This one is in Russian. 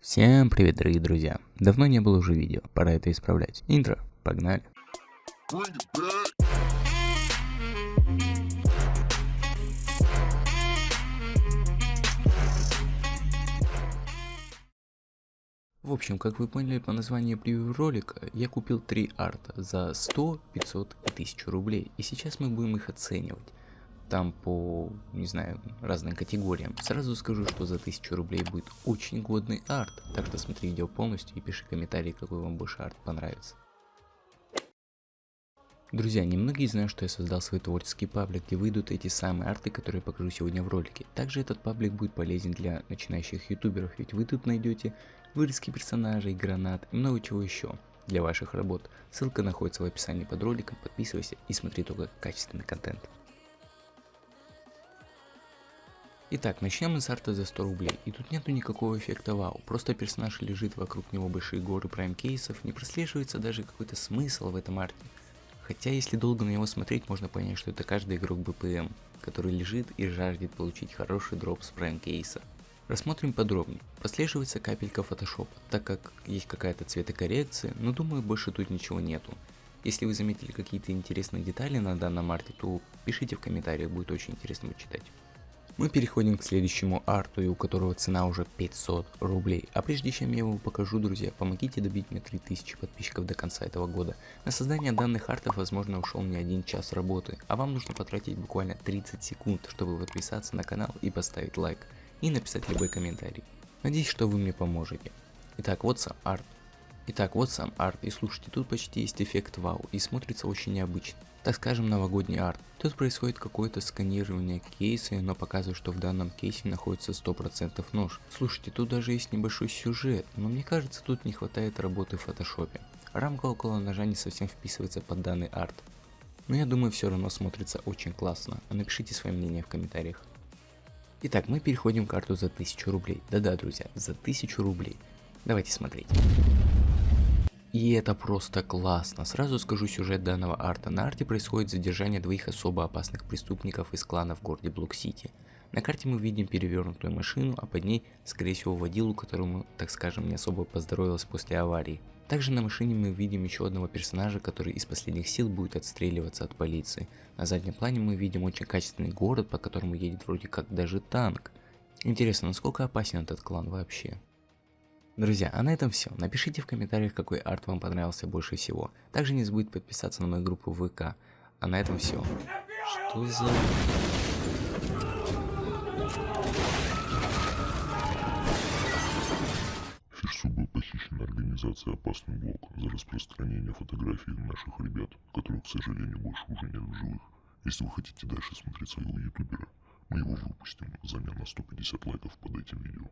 Всем привет, дорогие друзья! Давно не было уже видео, пора это исправлять. Интро, погнали! В общем, как вы поняли по названию превью ролика, я купил три арта за 100, 500 и 1000 рублей. И сейчас мы будем их оценивать там по, не знаю, разным категориям. Сразу скажу, что за 1000 рублей будет очень годный арт, так что смотри видео полностью и пиши комментарий, какой вам больше арт понравится. Друзья, немногие знают, что я создал свой творческий паблик, где выйдут эти самые арты, которые покажу сегодня в ролике. Также этот паблик будет полезен для начинающих ютуберов, ведь вы тут найдете вырезки персонажей, гранат и много чего еще для ваших работ. Ссылка находится в описании под роликом, подписывайся и смотри только качественный контент. Итак, начнем с арта за 100 рублей. И тут нету никакого эффекта вау. Просто персонаж лежит вокруг него большие горы прайм кейсов, не прослеживается даже какой-то смысл в этом арте. Хотя если долго на него смотреть, можно понять, что это каждый игрок БПМ, который лежит и жаждет получить хороший дроп с прайм кейса. Рассмотрим подробнее. Прослеживается капелька фотошопа, так как есть какая-то цветокоррекция, но думаю больше тут ничего нету. Если вы заметили какие-то интересные детали на данном арте, то пишите в комментариях, будет очень интересно почитать. Мы переходим к следующему арту, у которого цена уже 500 рублей. А прежде чем я его покажу, друзья, помогите добить мне 3000 подписчиков до конца этого года. На создание данных артов, возможно, ушел не один час работы, а вам нужно потратить буквально 30 секунд, чтобы подписаться на канал и поставить лайк, и написать любой комментарий. Надеюсь, что вы мне поможете. Итак, вот сам арт. Итак, вот сам арт, и слушайте, тут почти есть эффект вау, и смотрится очень необычно. Так скажем, новогодний арт. Тут происходит какое-то сканирование кейса, но показывает, что в данном кейсе находится 100% нож. Слушайте, тут даже есть небольшой сюжет, но мне кажется, тут не хватает работы в фотошопе. Рамка около ножа не совсем вписывается под данный арт. Но я думаю, все равно смотрится очень классно. Напишите свое мнение в комментариях. Итак, мы переходим к карту за 1000 рублей. Да-да, друзья, за 1000 рублей. Давайте смотреть. И это просто классно. Сразу скажу сюжет данного арта. На арте происходит задержание двоих особо опасных преступников из клана в городе Блок-Сити. На карте мы видим перевернутую машину, а под ней, скорее всего, водилу, которому, так скажем, не особо поздоровилось после аварии. Также на машине мы видим еще одного персонажа, который из последних сил будет отстреливаться от полиции. На заднем плане мы видим очень качественный город, по которому едет вроде как даже танк. Интересно, насколько опасен этот клан вообще? Друзья, а на этом все. Напишите в комментариях, какой арт вам понравился больше всего. Также не забудьте подписаться на мою группу ВК. А на этом все. Что за... Фишсу был похищен организацией «Опасный блок» за распространение фотографий наших ребят, которых, к сожалению, больше уже нет в живых. Если вы хотите дальше смотреть своего ютубера, мы его выпустим взамен на 150 лайков под этим видео.